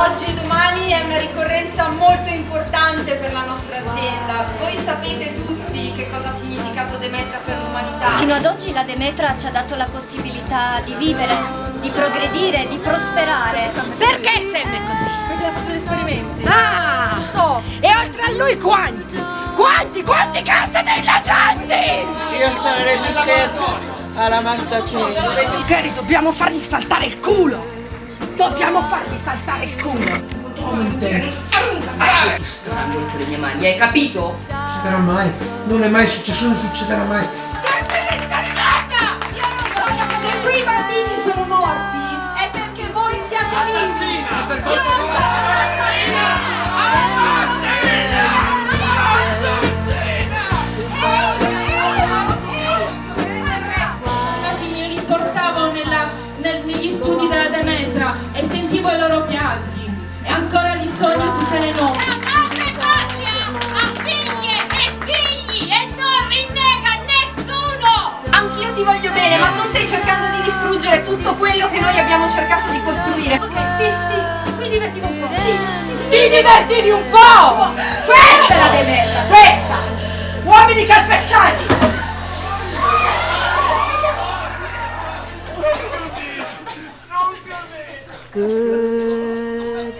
Oggi e domani è una ricorrenza molto importante per la nostra azienda. Voi sapete tutti che cosa ha significato Demetra per l'umanità. Fino ad oggi la Demetra ci ha dato la possibilità di vivere, di progredire, di prosperare. Perché sempre così? Perché ha fatto gli esperimenti. Ah! So. E oltre a lui quanti? Quanti, quanti cazzo dei agenti? Io sono resistente alla mangiacena. Gary, dobbiamo fargli saltare il culo! Dobbiamo fargli saltare il culo! Ti strangolo con le mie mani, hai capito? Non succederà mai, non è mai successo, non succederà mai. Se qui i bambini sono morti è perché voi siate. Io sono nel- negli studi della Demetra e sentivo i loro pianti. E ancora li sogno tutte le notti. Altre faccia a figlie e figli e non rinnega nessuno! Anch'io ti voglio bene, ma tu stai cercando di distruggere tutto quello che noi abbiamo cercato di costruire. Ok, sì, sì, mi divertivo un po'. Sì, sì. Ti divertivi un po'! Questa! Goodbye.